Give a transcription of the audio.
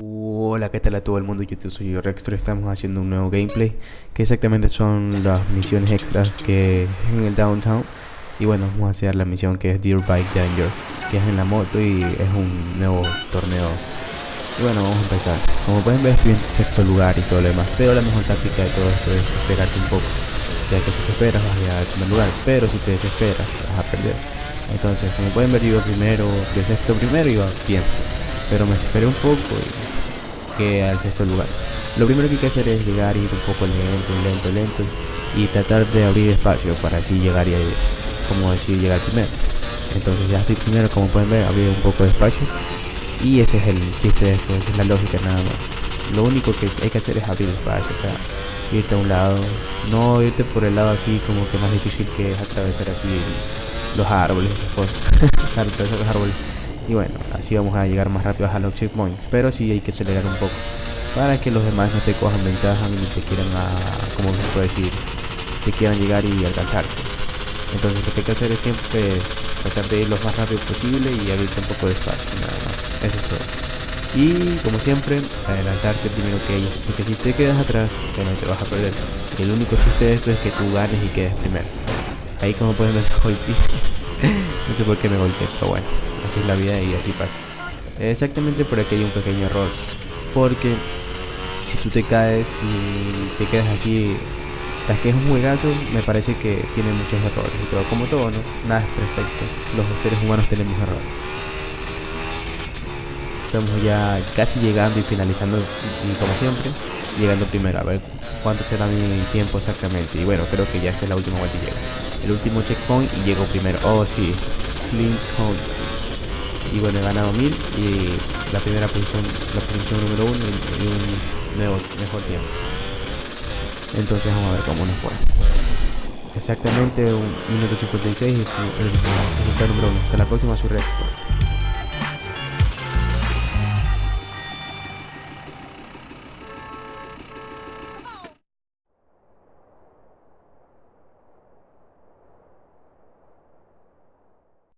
Hola, ¿qué tal a todo el mundo? YouTube soy yo Rextor, estamos haciendo un nuevo gameplay que exactamente son las misiones extras que en el Downtown. Y bueno, vamos a hacer la misión que es Deer Bike Danger que es en la moto y es un nuevo torneo. Y bueno, vamos a empezar. Como pueden ver estoy en sexto lugar y todo lo demás pero la mejor táctica de todo esto es esperarte un poco ya que si te esperas vas a llegar al primer lugar pero si te desesperas vas a perder entonces como pueden ver yo primero de sexto primero iba bien pero me desesperé un poco y que al sexto lugar. Lo primero que hay que hacer es llegar, ir un poco lento, lento, lento y tratar de abrir espacio para así llegar y como decir llegar primero. Entonces ya estoy primero, como pueden ver, abrir un poco de espacio y ese es el chiste de esto, esa es la lógica nada más. Lo único que hay que hacer es abrir espacio, o sea, irte a un lado, no irte por el lado así como que más difícil que es atravesar así los árboles, los árboles y bueno, así vamos a llegar más rápido a los checkpoints, pero sí hay que acelerar un poco para que los demás no te cojan ventaja ni te quieran, a, como se puede decir, te quieran llegar y alcanzarte. Entonces lo que hay que hacer es siempre tratar de ir lo más rápido posible y abrirte un poco de espacio, nada más. Eso es todo. Y como siempre, adelantarte primero que ellos, porque si te quedas atrás, no te vas a perder. el único chiste de esto es que tú ganes y quedes primero. Ahí como pueden ver, no sé por qué me golpeé, pero bueno así es la vida y así pasa. Exactamente por aquí hay un pequeño error. Porque si tú te caes y te quedas así, es que es un juegazo, me parece que tiene muchos errores y todo, como todo, ¿no? Nada es perfecto. Los seres humanos tenemos errores. Estamos ya casi llegando y finalizando, y como siempre, llegando primero. A ver cuánto será mi tiempo exactamente. Y bueno, creo que ya esta es la última vuelta y llego. El último checkpoint y llego primero. Oh, sí. Flint y bueno he ganado 1000 y la primera posición la posición número uno y, un nuevo, mejor tiempo entonces vamos a ver cómo nos fue exactamente un minuto 56 y el resultado número uno hasta la próxima su